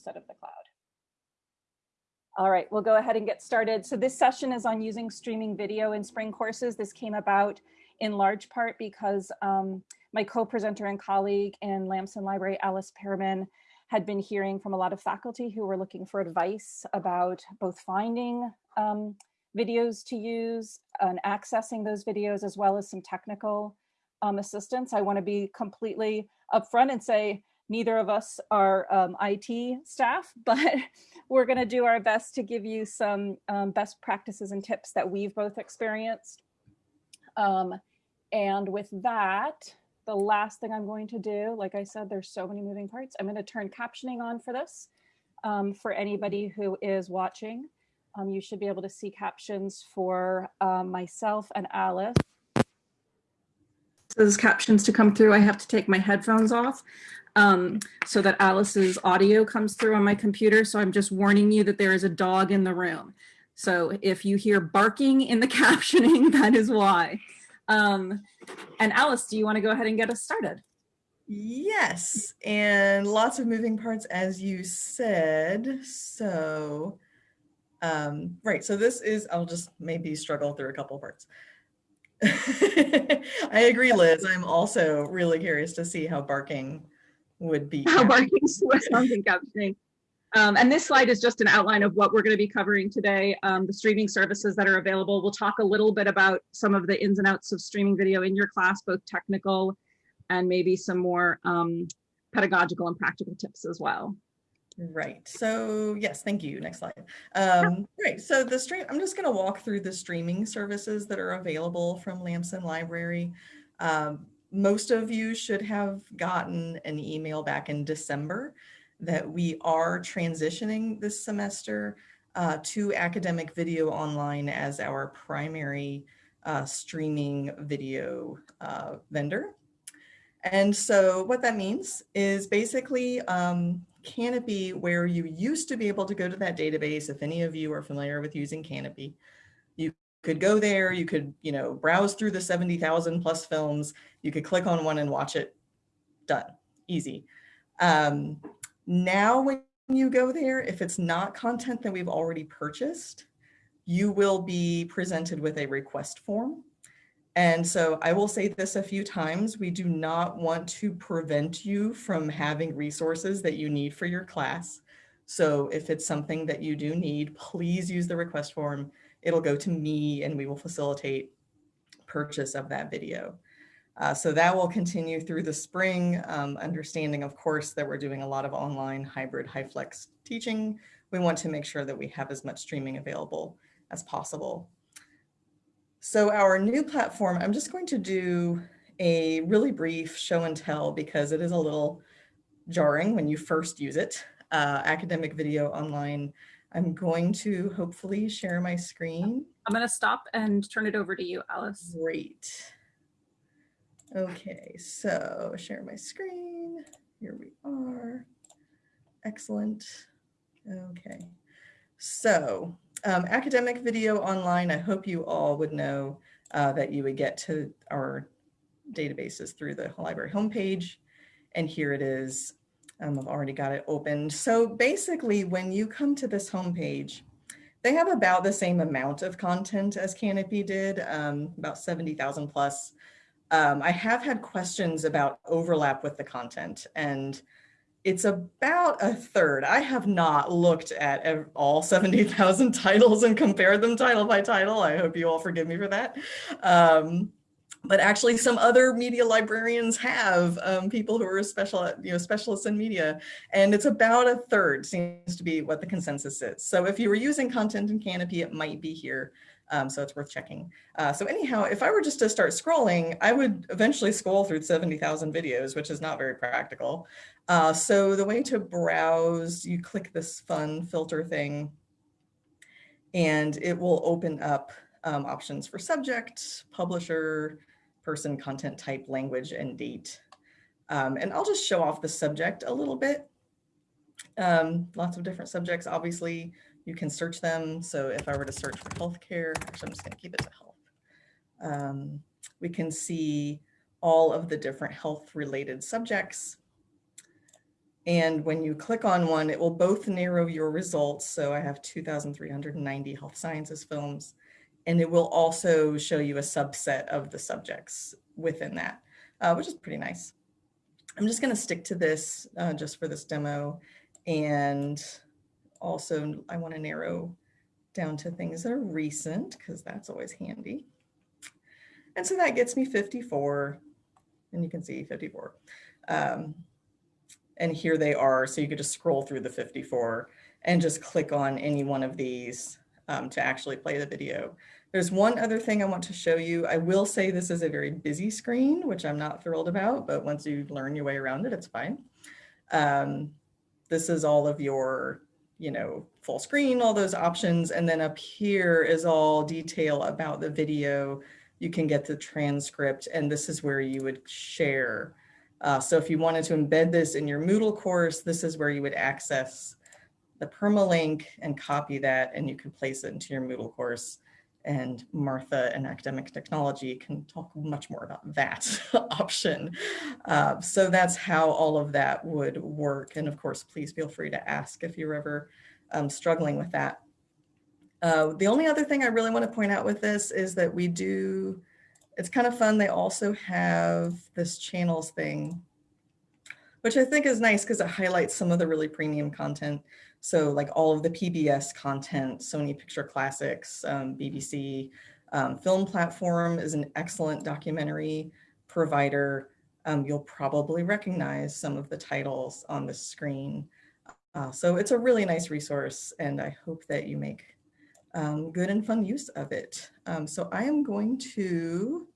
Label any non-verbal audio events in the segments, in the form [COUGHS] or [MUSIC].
instead of the cloud. All right, we'll go ahead and get started. So this session is on using streaming video in spring courses. This came about in large part because um, my co-presenter and colleague in Lamson Library, Alice Pearman, had been hearing from a lot of faculty who were looking for advice about both finding um, videos to use and accessing those videos as well as some technical um, assistance. I want to be completely upfront and say neither of us are um, IT staff, [LAUGHS] but we're going to do our best to give you some um, best practices and tips that we've both experienced. Um, and with that, the last thing I'm going to do, like I said, there's so many moving parts. I'm going to turn captioning on for this. Um, for anybody who is watching, um, you should be able to see captions for um, myself and Alice. Those captions to come through, I have to take my headphones off um, so that Alice's audio comes through on my computer. So I'm just warning you that there is a dog in the room. So if you hear barking in the [LAUGHS] captioning, that is why. Um, and Alice, do you want to go ahead and get us started? Yes, and lots of moving parts as you said. So, um, right, so this is, I'll just maybe struggle through a couple parts. [LAUGHS] I agree, Liz. I'm also really curious to see how barking would be. How barking sounds in captioning. Um, and this slide is just an outline of what we're going to be covering today, um, the streaming services that are available. We'll talk a little bit about some of the ins and outs of streaming video in your class, both technical and maybe some more um, pedagogical and practical tips as well. Right. So yes, thank you. Next slide. Um, right. So the stream, I'm just going to walk through the streaming services that are available from Lamson Library. Um, most of you should have gotten an email back in December that we are transitioning this semester uh, to academic video online as our primary uh, streaming video uh, vendor. And so what that means is basically um, Kanopy, where you used to be able to go to that database, if any of you are familiar with using Kanopy, you could go there, you could, you know, browse through the 70,000 plus films, you could click on one and watch it, done, easy. Um, now, when you go there, if it's not content that we've already purchased, you will be presented with a request form. And so I will say this a few times, we do not want to prevent you from having resources that you need for your class. So if it's something that you do need, please use the request form. It'll go to me and we will facilitate purchase of that video. Uh, so that will continue through the spring, um, understanding, of course, that we're doing a lot of online hybrid HyFlex teaching. We want to make sure that we have as much streaming available as possible. So our new platform, I'm just going to do a really brief show and tell because it is a little jarring when you first use it. Uh, academic video online. I'm going to hopefully share my screen. I'm going to stop and turn it over to you, Alice. Great. Okay, so share my screen. Here we are. Excellent. Okay, so um, academic video online, I hope you all would know uh, that you would get to our databases through the library homepage. And here it is. Um, I've already got it opened. So basically, when you come to this homepage, they have about the same amount of content as Kanopy did, um, about 70,000 plus. Um, I have had questions about overlap with the content and it's about a third. I have not looked at all 70,000 [LAUGHS] titles and compared them title by title. I hope you all forgive me for that. Um, but actually some other media librarians have um, people who are special, you know, specialists in media, and it's about a third seems to be what the consensus is. So if you were using content in Kanopy, it might be here. Um, so it's worth checking. Uh, so anyhow, if I were just to start scrolling, I would eventually scroll through 70,000 videos, which is not very practical. Uh, so the way to browse, you click this fun filter thing, and it will open up um, options for subject, publisher, person, content type, language, and date. Um, and I'll just show off the subject a little bit. Um, lots of different subjects, obviously. You can search them. So if I were to search for healthcare, actually, I'm just going to keep it to health. Um, we can see all of the different health related subjects. And when you click on one, it will both narrow your results. So I have 2,390 health sciences films, and it will also show you a subset of the subjects within that, uh, which is pretty nice. I'm just going to stick to this uh, just for this demo. And also I want to narrow down to things that are recent because that's always handy. And so that gets me 54 and you can see 54. Um, and here they are. So you could just scroll through the 54 and just click on any one of these um, to actually play the video. There's one other thing I want to show you. I will say this is a very busy screen, which I'm not thrilled about, but once you learn your way around it, it's fine. Um, this is all of your, you know, full screen, all those options. And then up here is all detail about the video. You can get the transcript and this is where you would share. Uh, so if you wanted to embed this in your Moodle course, this is where you would access the permalink and copy that and you can place it into your Moodle course and Martha and academic technology can talk much more about that [LAUGHS] option. Uh, so that's how all of that would work. And of course, please feel free to ask if you're ever um, struggling with that. Uh, the only other thing I really want to point out with this is that we do, it's kind of fun. They also have this channels thing, which I think is nice because it highlights some of the really premium content. So like all of the PBS content, Sony Picture Classics, um, BBC, um, Film Platform is an excellent documentary provider. Um, you'll probably recognize some of the titles on the screen. Uh, so it's a really nice resource and I hope that you make um, good and fun use of it. Um, so I am going to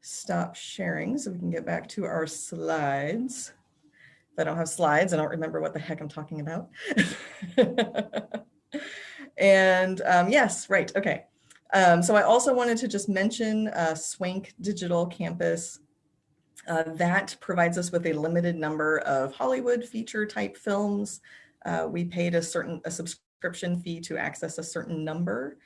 stop sharing so we can get back to our slides. If I don't have slides, I don't remember what the heck I'm talking about. [LAUGHS] and um, yes, right, okay. Um, so I also wanted to just mention uh, Swank Digital Campus. Uh, that provides us with a limited number of Hollywood feature type films. Uh, we paid a certain a subscription fee to access a certain number,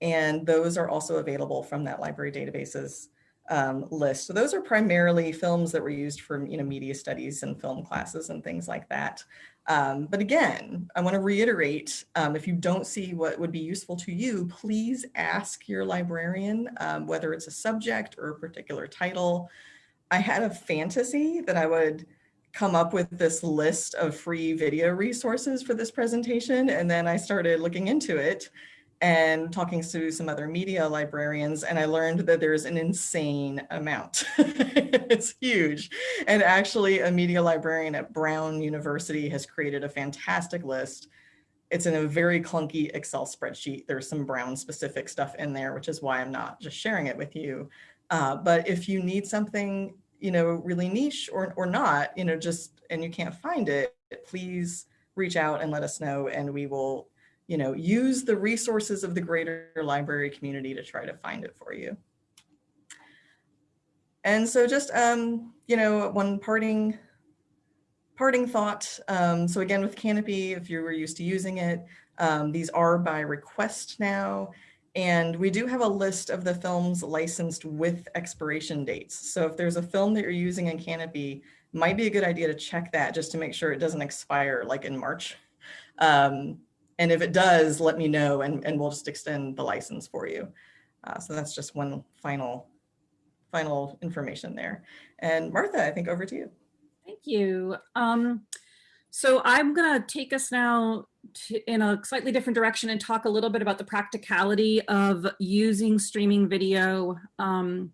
and those are also available from that library databases um, list. So those are primarily films that were used for you know, media studies and film classes and things like that. Um, but again, I want to reiterate, um, if you don't see what would be useful to you, please ask your librarian, um, whether it's a subject or a particular title. I had a fantasy that I would come up with this list of free video resources for this presentation, and then I started looking into it and talking to some other media librarians and I learned that there's an insane amount. [LAUGHS] it's huge. And actually a media librarian at Brown University has created a fantastic list. It's in a very clunky Excel spreadsheet. There's some Brown specific stuff in there, which is why I'm not just sharing it with you. Uh, but if you need something, you know, really niche or, or not, you know, just, and you can't find it, please reach out and let us know and we will you know, use the resources of the greater library community to try to find it for you. And so just, um, you know, one parting, parting thought. Um, so again, with Kanopy, if you were used to using it, um, these are by request now. And we do have a list of the films licensed with expiration dates. So if there's a film that you're using in Kanopy, might be a good idea to check that just to make sure it doesn't expire like in March. Um, and if it does, let me know and, and we'll just extend the license for you. Uh, so that's just one final, final information there. And Martha, I think over to you. Thank you. Um, so I'm going to take us now in a slightly different direction and talk a little bit about the practicality of using streaming video um,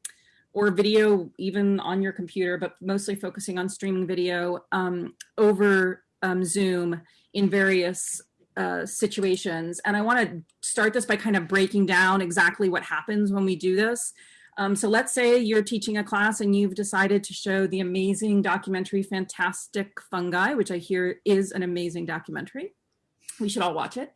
or video even on your computer, but mostly focusing on streaming video um, over um, Zoom in various uh, situations. And I want to start this by kind of breaking down exactly what happens when we do this. Um, so let's say you're teaching a class and you've decided to show the amazing documentary Fantastic Fungi, which I hear is an amazing documentary. We should all watch it.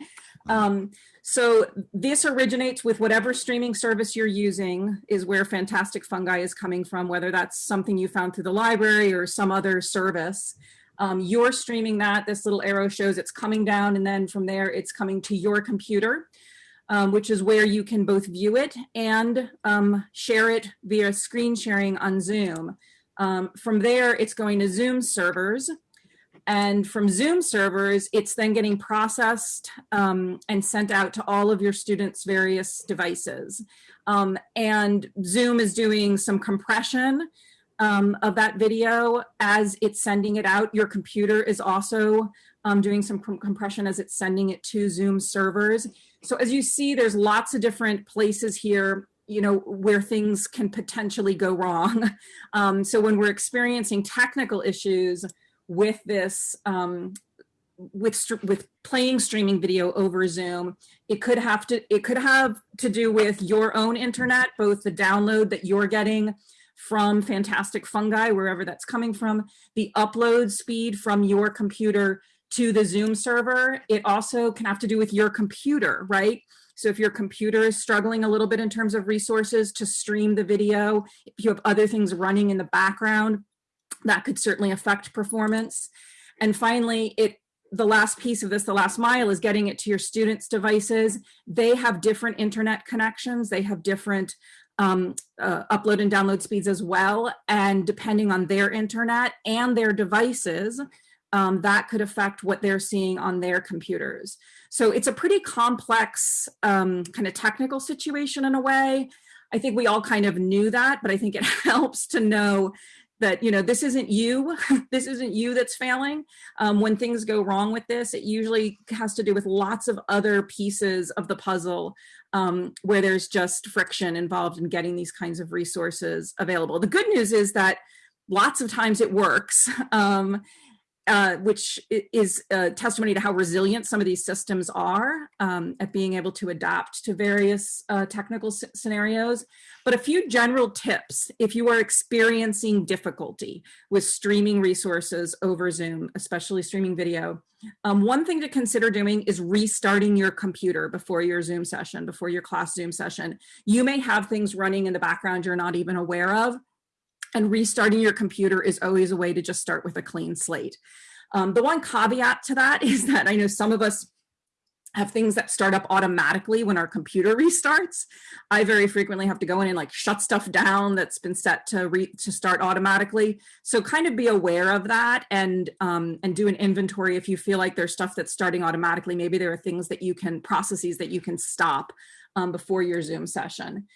Um, so this originates with whatever streaming service you're using is where Fantastic Fungi is coming from, whether that's something you found through the library or some other service. Um, you're streaming that, this little arrow shows it's coming down and then from there it's coming to your computer, um, which is where you can both view it and um, share it via screen sharing on Zoom. Um, from there, it's going to Zoom servers. And from Zoom servers, it's then getting processed um, and sent out to all of your students' various devices. Um, and Zoom is doing some compression um, of that video as it's sending it out. Your computer is also um, doing some com compression as it's sending it to Zoom servers. So as you see, there's lots of different places here you know, where things can potentially go wrong. [LAUGHS] Um, so when we're experiencing technical issues with this, um, with with playing streaming video over Zoom, it could have to it could have to do with your own internet, both the download that you're getting from Fantastic Fungi, wherever that's coming from, the upload speed from your computer to the Zoom server. It also can have to do with your computer, right? So if your computer is struggling a little bit in terms of resources to stream the video, if you have other things running in the background, that could certainly affect performance. And finally, it the last piece of this, the last mile, is getting it to your students' devices. They have different internet connections. They have different um, uh, upload and download speeds as well. And depending on their internet and their devices, um, that could affect what they're seeing on their computers. So it's a pretty complex um, kind of technical situation in a way. I think we all kind of knew that, but I think it [LAUGHS] helps to know that, you know, this isn't you, [LAUGHS] this isn't you that's failing. Um, when things go wrong with this, it usually has to do with lots of other pieces of the puzzle um, where there's just friction involved in getting these kinds of resources available. The good news is that lots of times it works. [LAUGHS] Um, uh, which is a testimony to how resilient some of these systems are um, at being able to adapt to various uh, technical scenarios. But a few general tips if you are experiencing difficulty with streaming resources over Zoom, especially streaming video. Um, one thing to consider doing is restarting your computer before your Zoom session, before your class Zoom session. You may have things running in the background you're not even aware of and restarting your computer is always a way to just start with a clean slate. Um, the one caveat to that [LAUGHS] is that I know some of us have things that start up automatically when our computer [LAUGHS] restarts. I very frequently have to go in and like shut stuff down that's been set to re to start automatically. So kind of be aware of that and um, and do an inventory if you feel like there's stuff that's starting automatically. Maybe there are things that you can processes that you can stop um, before your Zoom session.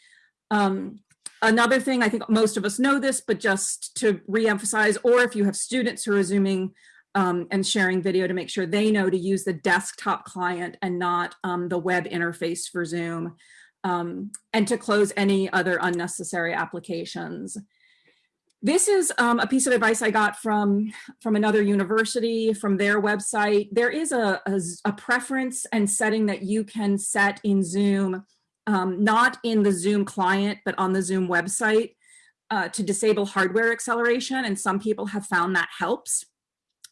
Um, Another thing, I think most of us know this, but just to reemphasize, or if you have students who are Zooming um, and sharing video to make sure they know to use the desktop client and not um, the web interface for Zoom, um, and to close any other unnecessary applications. This is um, a piece of advice I got from, from another university, from their website. There is a, a, a preference and setting that you can set in Zoom um, not in the Zoom client, but on the Zoom website uh, to disable hardware acceleration. And some people have found that helps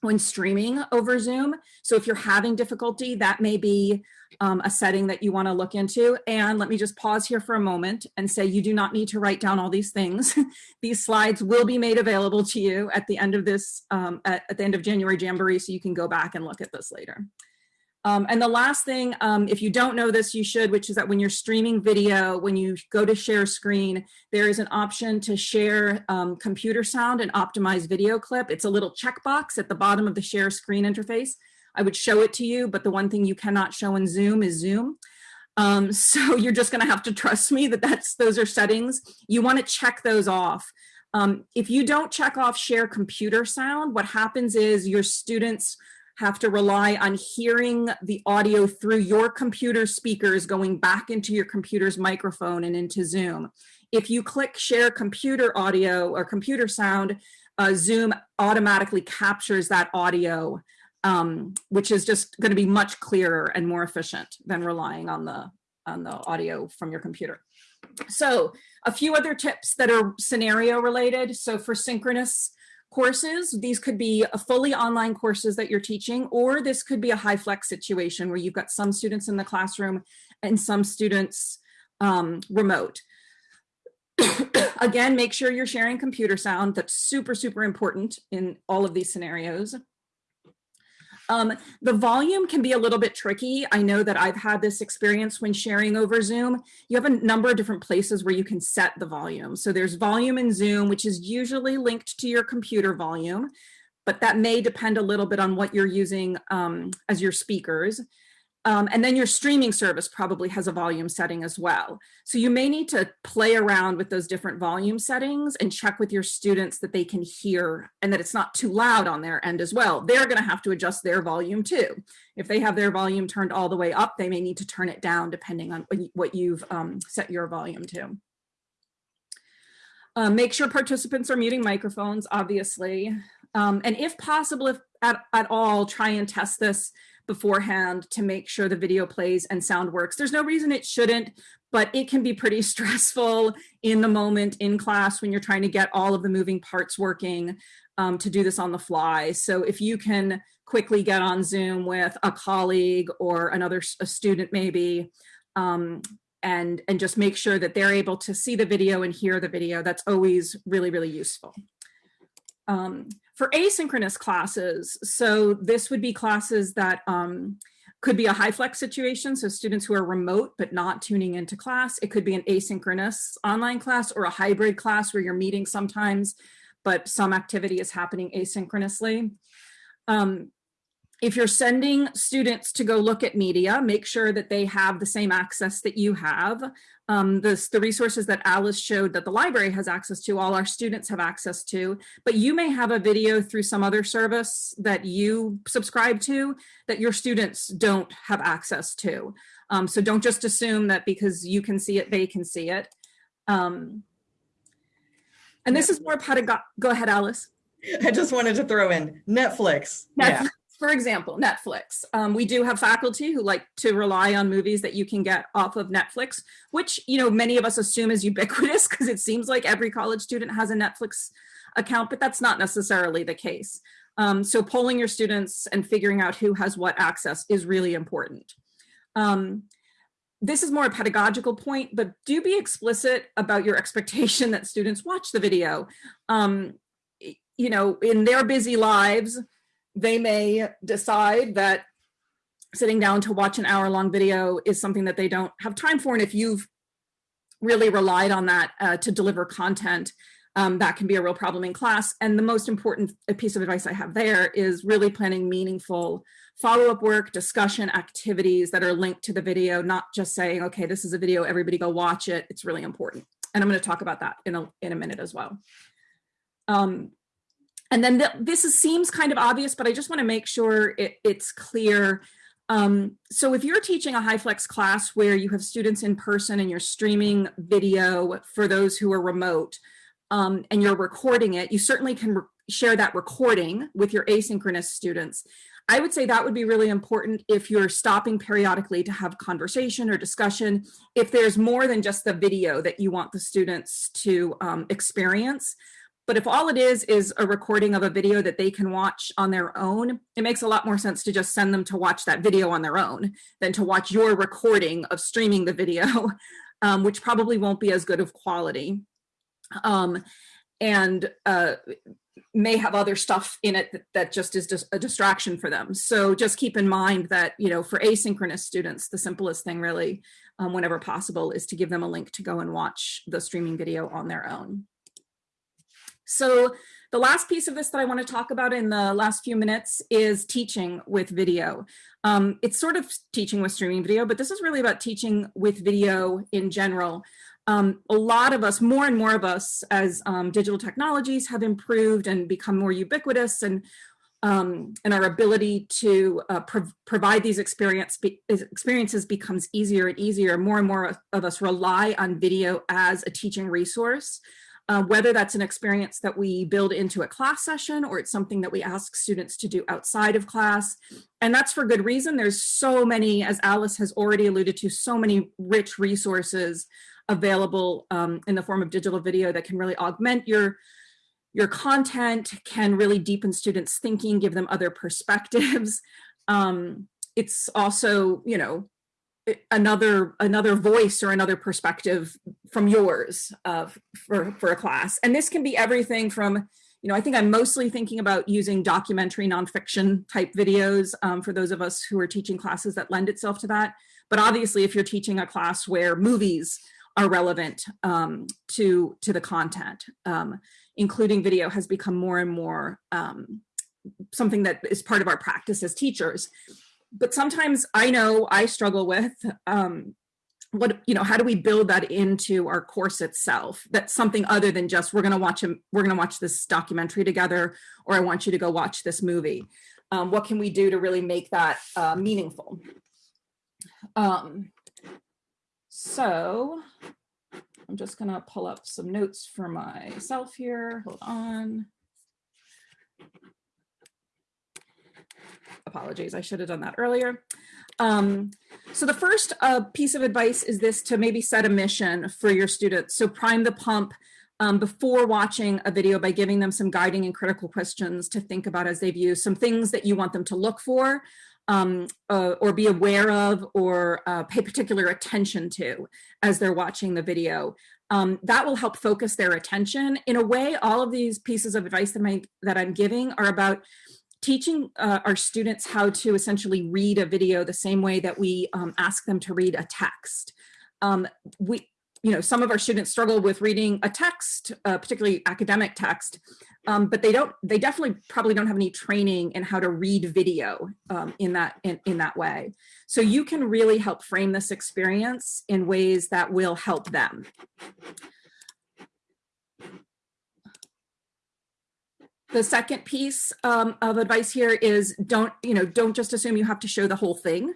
when streaming over Zoom. So if you're having difficulty, that may be um, a setting that you wanna look into. And let me just pause here for a moment and say you do not need to write down all these things. [LAUGHS] these slides will be made available to you at the end of this, um, at, at the end of January Jamboree, so you can go back and look at this later. Um, and the last thing, um, if you don't know this, you should, which is that when you're streaming video, when you go to share screen, there is an option to share um, computer sound and optimize video clip. It's a little checkbox at the bottom of the share screen interface. I would show it to you, but the one thing you cannot show in Zoom is Zoom. Um, [LAUGHS] so you're just gonna have to trust me that that's those are settings. You wanna check those off. Um, if you don't check off share computer sound, what happens is your students have to rely on hearing the audio through your computer speakers going back into your computer's microphone and into Zoom. If you click share computer audio or computer sound, uh, Zoom automatically captures that audio, um, which is just going to be much clearer and more efficient than relying on the on the audio from your computer. So a few other tips that are scenario related. So for synchronous courses. These could be fully online courses that you're teaching, or this could be a HyFlex situation where you've got some students in the classroom and some students um, remote. [COUGHS] Again, make sure you're sharing computer sound. That's super, super important in all of these scenarios. Um, the volume can be a little bit tricky. I know that I've had this experience when sharing over Zoom. You have a number of different places where you can set the volume. So there's volume in Zoom, which is usually linked to your computer volume, but that may depend a little bit on what you're using um, as your speakers. Um, and then your streaming service probably has a volume setting as well. So you may need to play around with those different volume settings and check with your students that they can hear and that it's not too loud on their end as well. They're gonna have to adjust their volume too. If they have their volume turned all the way up, they may need to turn it down depending on what you've um, set your volume to. Uh, make sure participants are muting microphones, obviously. Um, and if possible, if at, at all, try and test this beforehand to make sure the video plays and sound works. There's no reason it shouldn't, but it can be pretty [LAUGHS] stressful in the moment in class when you're trying to get all of the moving parts working um, to do this on the fly. So if you can quickly get on Zoom with a colleague or another a student maybe, um, and, and just make sure that they're able to see the video and hear the video, that's always really, really useful. Um, for asynchronous classes, so this would be classes that um, could be a HyFlex situation, so students who are remote but not tuning into class. It could be an asynchronous online class or a hybrid class where you're meeting sometimes, but some activity is happening asynchronously. Um, if you're sending students to go look at media, make sure that they have the same access that you have. Um, this, the resources that Alice showed that the library has access to, all our students have access to, but you may have a video through some other service that you subscribe to that your students don't have access to. Um, so don't just assume that because you can see it, they can see it. Um, and this is more pedagogical. Go ahead, Alice. [LAUGHS] I just wanted to throw in Netflix. Netflix. For example, Netflix. Um, we do have faculty who like to rely on movies that you can get off of Netflix, which, you know, many of us assume is ubiquitous [LAUGHS] because it seems like every college student has a Netflix account, but that's not necessarily the case. Um, so polling your students and figuring out who has what access is really important. Um, this is more a pedagogical point, but do be explicit about your expectation that students watch the video. Um, you know, in their busy lives, they may decide that sitting down to watch an hour long video is something that they don't have time for. And if you've really relied on that uh, to deliver content, um, that can be a real problem in class. And the most important piece of advice I have there is really planning meaningful follow-up work, discussion activities that are linked to the video, not just saying, okay, this is a video, everybody go watch it. It's really important. And I'm gonna talk about that in a, in a minute as well. Um, and then the, this is, seems kind of obvious, but I just wanna make sure it, it's clear. Um, so if you're teaching a HyFlex class where you have students in person and you're streaming video for those who are remote um, and you're recording it, you certainly can share that recording with your asynchronous students. I would say that would be really important if you're stopping periodically to have conversation or discussion. If there's more than just the video that you want the students to um, experience, but if all it is is a recording of a video that they can watch on their own, it makes a lot more sense to just send them to watch that video on their own than to watch your recording of streaming the video, [LAUGHS] um, which probably won't be as good of quality. Um, and uh, may have other stuff in it that, that just is just a distraction for them. So just keep in mind that, you know, for asynchronous students, the simplest thing really, um, whenever possible, is to give them a link to go and watch the streaming video on their own. So the last piece of this that I want to talk about in the last few minutes is teaching with video. Um, it's sort of teaching with streaming video, but this is really about teaching with video in general. Um, a lot of us, more and more of us, as um, digital technologies have improved and become more ubiquitous and um, and our ability to uh, pro provide these experience be experiences becomes easier and easier. More and more of us rely on video as a teaching resource uh, whether that's an experience that we build into a class session or it's something that we ask students to do outside of class. And that's for good reason. There's so many, as Alice has already alluded to, so many rich resources available um, in the form of digital video that can really augment your your content, can really deepen students' thinking, give them other perspectives. [LAUGHS] Um, it's also, you know, another another voice or another perspective from yours uh, for, for a class. And this can be everything from, you know, I think I'm mostly thinking about using documentary nonfiction type videos um, for those of us who are teaching classes that lend itself to that. But obviously, if you're teaching a class where movies are relevant um, to, to the content, um, including video has become more and more um, something that is part of our practice as teachers. But sometimes I know I struggle with um, what you know how do we build that into our course itself? That's something other than just we're going to watch him we're going to watch this documentary together or i want you to go watch this movie. Um, what can we do to really make that uh, meaningful? Um, so i'm just going to pull up some notes for myself here. Hold on apologies i should have done that earlier um, so the first uh, piece of advice is this to maybe set a mission for your students. So prime the pump um, before watching a video by giving them some guiding and critical questions to think about as they view some things that you want them to look for um, uh, or be aware of or uh, pay particular attention to as they're watching the video. Um, that will help focus their attention. In a way, all of these pieces of advice that, my, that I'm giving are about teaching uh, our students how to essentially read a video the same way that we um, ask them to read a text. Um, we, you know, some of our students struggle with reading a text, uh, particularly academic text, um, but they don't, they definitely probably don't have any training in how to read video um, in that in, in that way. So you can really help frame this experience in ways that will help them. The second piece um, of advice here is don't, you know, don't just assume you have to show the whole thing.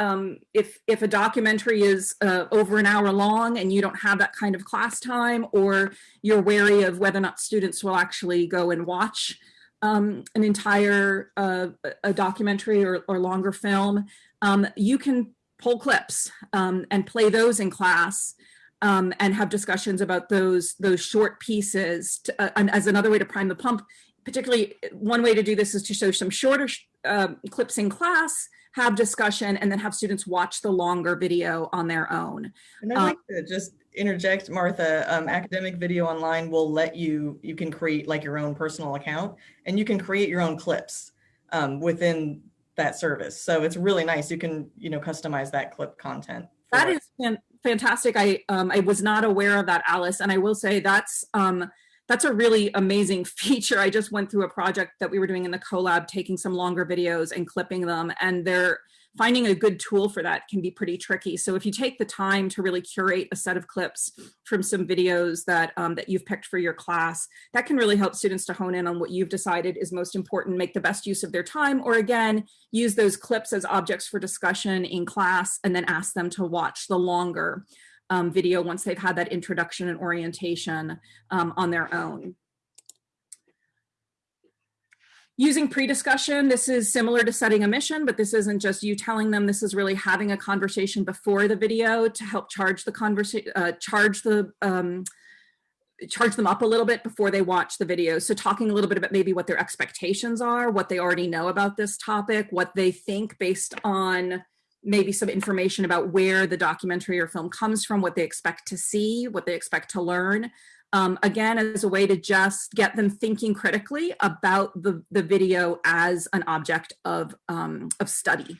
Um, if, if a documentary is uh, over an hour long and you don't have that kind of class time or you're wary of whether or not students will actually go and watch um, an entire uh, a documentary or, or longer film, um, you can pull clips um, and play those in class um, and have discussions about those those short pieces to, uh, as another way to prime the pump particularly one way to do this is to show some shorter uh, clips in class, have discussion, and then have students watch the longer video on their own. And I'd like um, to just interject, Martha, um, academic video online will let you, you can create like your own personal account and you can create your own clips um, within that service. So it's really nice. You can, you know, customize that clip content. That is fantastic. I, um, I was not aware of that, Alice. And I will say that's, um, that's a really amazing [LAUGHS] feature. I just went through a project that we were doing in the collab, taking some longer videos and clipping them, and they're finding a good tool for that can be pretty tricky. So if you take the time to really curate a set of clips from some videos that, um, that you've picked for your class, that can really help students to hone in on what you've decided is most important, make the best use of their time, or again, use those clips as objects for discussion in class and then ask them to watch the longer um, video once they've had that introduction and orientation um, on their own. Using pre-discussion, this is similar to setting a mission, but this isn't just you telling them, this is really having a conversation before the video to help charge the conversation, uh, charge the, um, charge them up a little bit before they watch the video. So talking a little bit about maybe what their expectations are, what they already know about this topic, what they think based on maybe some information about where the documentary or film comes from, what they expect to see, what they expect to learn. Um, again, as a way to just get them thinking critically about the, the video as an object of, um, of study.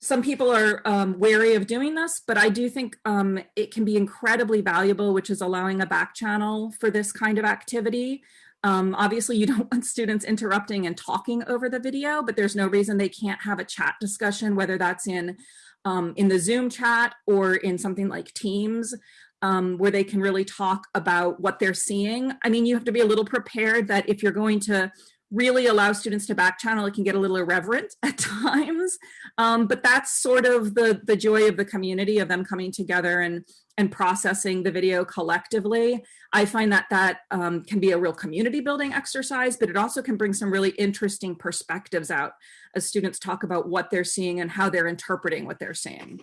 Some people are um, wary of doing this, but I do think um, it can be incredibly valuable, which is allowing a back channel for this kind of activity. Um, obviously, you [LAUGHS] don't want students interrupting and talking over the video, but there's no reason they can't have a chat discussion, whether that's in, um, in the Zoom chat or in something like Teams, um, where they can really talk about what they're seeing. I mean, you have to be a little prepared that if you're going to really allow students to back channel, it can get a little irreverent [LAUGHS] at times. Um, but that's sort of the, the joy of the community of them coming together and, and processing the video collectively. I find that that um, can be a real community building exercise, but it also can bring some really interesting perspectives out as students talk about what they're seeing and how they're interpreting what they're seeing.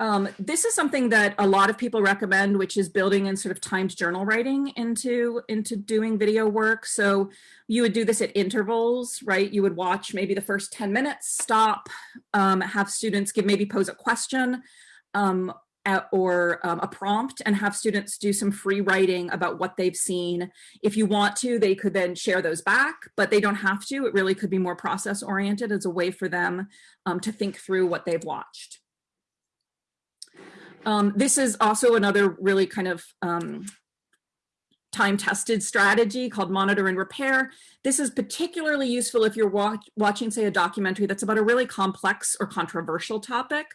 Um, this is something that a lot of people recommend, which is building in sort of timed journal writing into, into doing video work. So you would do this at intervals, right? You would watch maybe the first 10 minutes, stop, um, have students give maybe pose a question um, at, or um, a prompt and have students do some free writing about what they've seen. If you want to, they could then share those back, but they don't have to. It really could be more process oriented as a way for them um, to think through what they've watched. Um, this is also another really kind of um, time-tested strategy called monitor and repair. This is particularly useful if you're watch watching, say, a documentary that's about a really complex or controversial topic,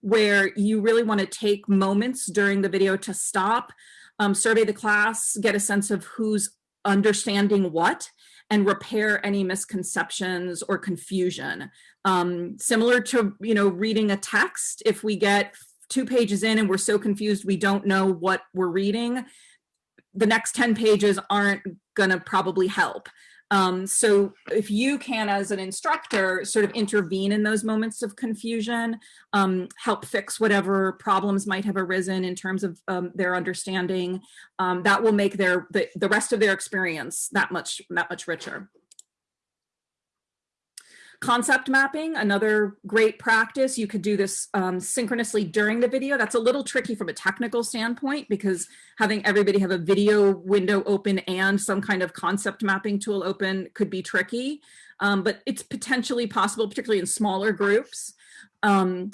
where you really want to take moments during the video to stop, um, survey the class, get a sense of who's understanding what, and repair any misconceptions or confusion. Um, similar to, you know, reading a text, if we get two pages in and we're so confused we don't know what we're reading, the next 10 pages aren't gonna probably help. Um, so if you can, as an instructor, sort of intervene in those moments of confusion, um, help fix whatever problems might have arisen in terms of um, their understanding, um, that will make their the, the rest of their experience that much that much richer. Concept mapping, another great practice. You could do this um, synchronously during the video. That's a little tricky from a technical standpoint because having everybody have a video window open and some kind of concept mapping tool open could be tricky, um, but it's potentially possible, particularly in smaller groups. Um,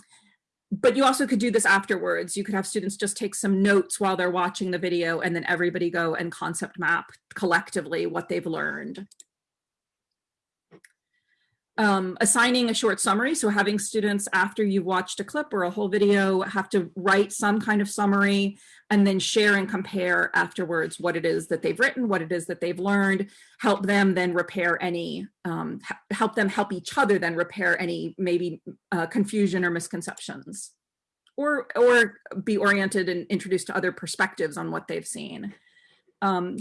but you also could do this afterwards. You could have students just take some notes while they're watching the video and then everybody go and concept map collectively what they've learned um, assigning a short summary. So having students after you've watched a clip or a whole video have to write some kind of summary and then share and compare afterwards what it is that they've written, what it is that they've learned, help them then repair any, um, help them help each other then repair any maybe uh, confusion or misconceptions or, or be oriented and introduced to other perspectives on what they've seen. Um,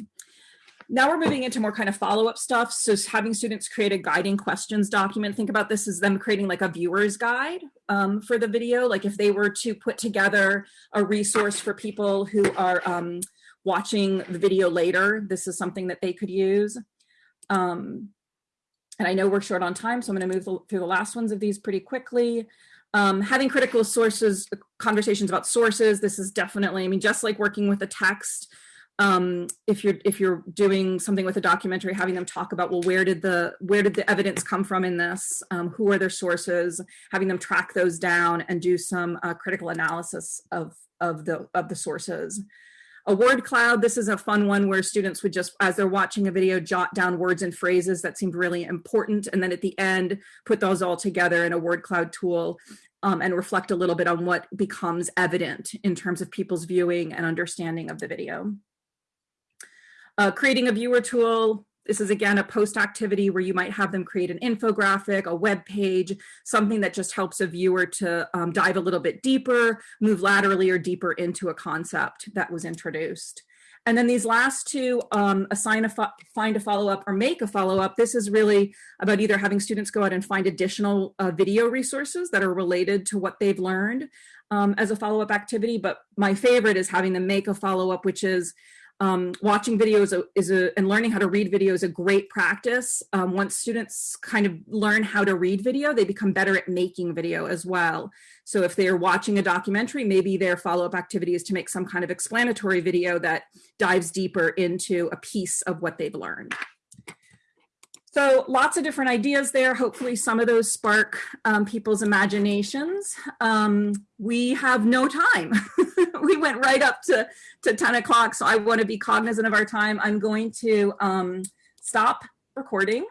now we're moving into more kind of follow-up stuff. So having students create a guiding questions document, think about this as them creating like a viewer's guide um, for the video. Like if they were to put together a resource for people who are um, watching the video later, this is something that they could use. Um, and I know we're short on time, so I'm gonna move through the last ones of these pretty quickly. Um, having critical sources, conversations about sources, this is definitely, I mean, just like working with a text, um, if you're if you're doing something with a documentary, having them talk about well, where did the where did the evidence come from in this? Um, who are their sources? Having them track those down and do some uh, critical analysis of of the of the sources. A word cloud, this is a fun one where students would just, as they're watching a video, jot down words and phrases that seemed really important. And then at the end, put those all together in a word cloud tool um, and reflect a little bit on what becomes evident in terms of people's viewing and understanding of the video. Uh, creating a viewer tool, this is again a post activity where you might have them create an infographic, a web page, something that just helps a viewer to um, dive a little bit deeper, move laterally or deeper into a concept that was introduced. And then these last two, um, assign a find a follow-up or make a follow-up. This is really about either having students go out and find additional uh, video resources that are related to what they've learned um, as a follow-up activity. But my favorite is having them make a follow-up, which is um, watching videos is a, and learning how to read video is a great practice. Um, once students kind of learn how to read video, they become better at making video as well. So if they're watching a documentary, maybe their follow-up activity is to make some kind of explanatory video that dives deeper into a piece of what they've learned. So lots of different ideas there. Hopefully some of those spark um, people's imaginations. Um, we have no time. [LAUGHS] we went right up to, to 10 o'clock, so I wanna be cognizant of our time. I'm going to um, stop recording